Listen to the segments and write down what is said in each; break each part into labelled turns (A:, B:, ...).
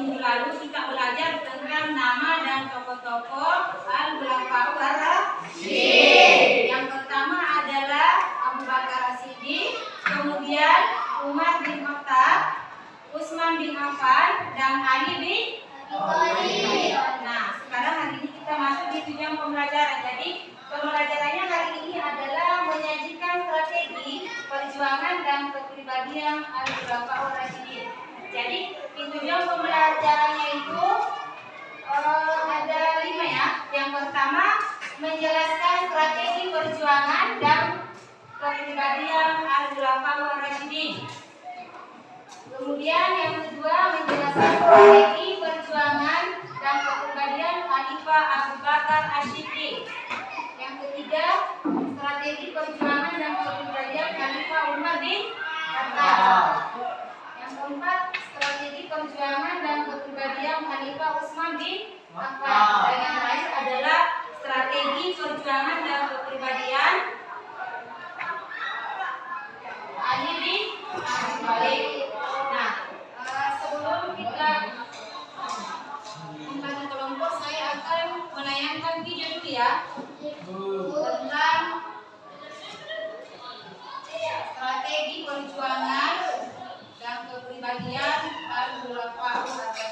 A: minggu lalu kita belajar tentang nama dan tokoh-tokoh Al-Khulafaur Ar-Rasyidin. Yang pertama adalah Abu Bakar As-Siddiq, kemudian Umar bin Khattab, Utsman bin Affan, dan Ali bin Nah, sekarang hari ini kita masuk di tujuan pembelajaran. Jadi, pembelajarannya hari ini adalah menyajikan strategi perjuangan dan kepribadian Al-Khulafaur Rasyidin. Jadi, di tujuan pembelajarannya itu eh, ada lima ya. Yang pertama, menjelaskan strategi perjuangan dan kepribadian Al-Khulafaur Rasyidin. Kemudian yang kedua menjelaskan strategi perjuangan dan kepribadian Khalifah Abu Bakar Asyiddiq. Yang ketiga strategi perjuangan dan kepribadian Khalifah Umar bin Khattab. Yang keempat perjuangan dan kepribadian Khalifah Utsman bin Affan. Dan yang terakhir adalah strategi perjuangan dan kepribadian Ali bin Abi Thalib. Nah, eh, sebelum kita membagi kelompok, saya akan menayangkan video dulu ya tentang strategi perjuangan kepribadian Al-Khulafaur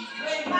A: Amen.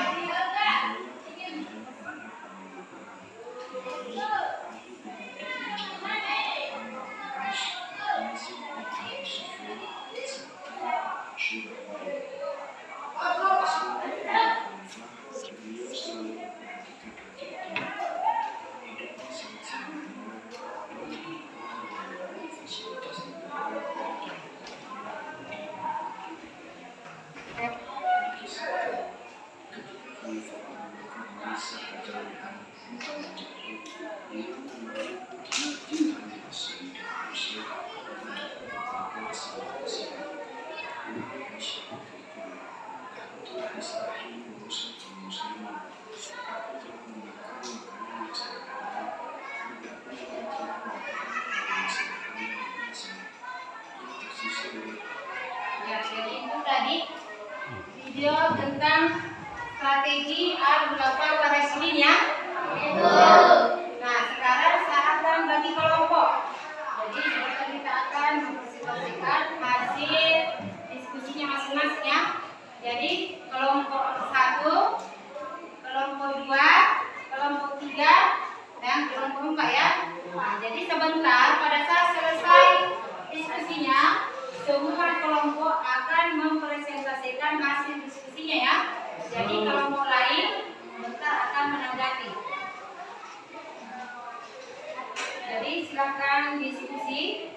A: sebentar pada saat selesai diskusinya semua kelompok akan mempresentasikan hasil diskusinya ya. Jadi hmm. kelompok lain sebentar akan menanggapi. Jadi silakan diskusi.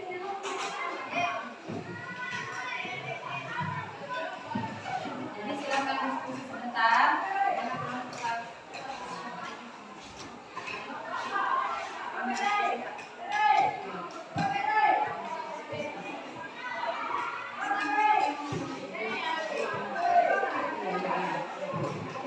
B: Gracias.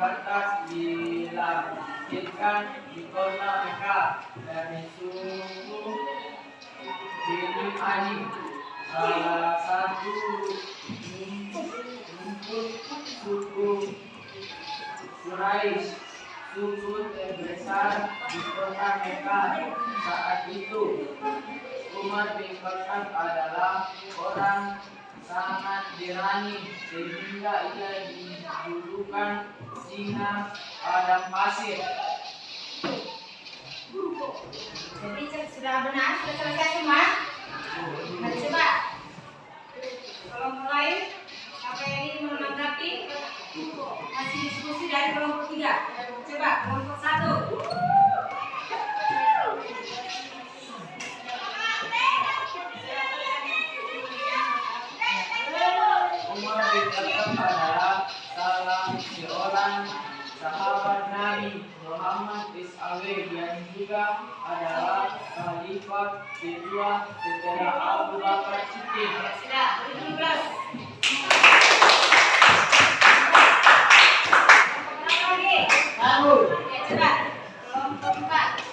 B: batas dilanjutkan di kota Mekah dari suku Bini Ani salah satu suku Quraisy suku terbesar di kota Mekah saat itu. Umar bin Khattab adalah orang sangat berani sehingga ia dijulukan singa padang pasir.
A: Jadi sudah benar, sudah selesai semua? Mari coba. Kalau mulai, apa yang ini menanggapi? Masih diskusi dari kelompok tiga. Coba,
B: Kedua, Saudara Abu Bakar Siddiq.
A: Silah, Bangun. Ya, cepat. Kelompok 4.